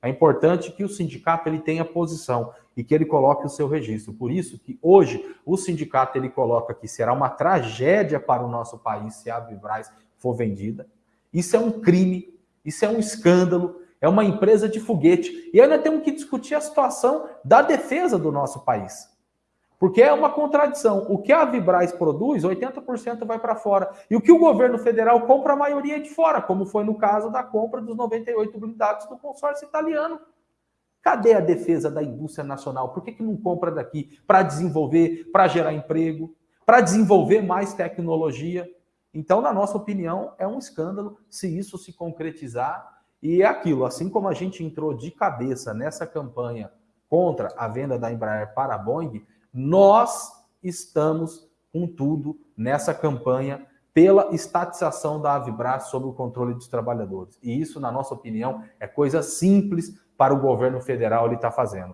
É importante que o sindicato ele tenha posição e que ele coloque o seu registro. Por isso que hoje o sindicato ele coloca que será uma tragédia para o nosso país se a Vibraz for vendida. Isso é um crime, isso é um escândalo, é uma empresa de foguete. E ainda temos que discutir a situação da defesa do nosso país. Porque é uma contradição. O que a Vibraz produz, 80% vai para fora. E o que o governo federal compra, a maioria é de fora, como foi no caso da compra dos 98 blindados do consórcio italiano. Cadê a defesa da indústria nacional? Por que, que não compra daqui? Para desenvolver, para gerar emprego, para desenvolver mais tecnologia. Então, na nossa opinião, é um escândalo se isso se concretizar. E é aquilo, assim como a gente entrou de cabeça nessa campanha contra a venda da Embraer para a Boeing, nós estamos com tudo nessa campanha pela estatização da Avibras sob o controle dos trabalhadores. E isso, na nossa opinião, é coisa simples para o governo federal ele estar tá fazendo.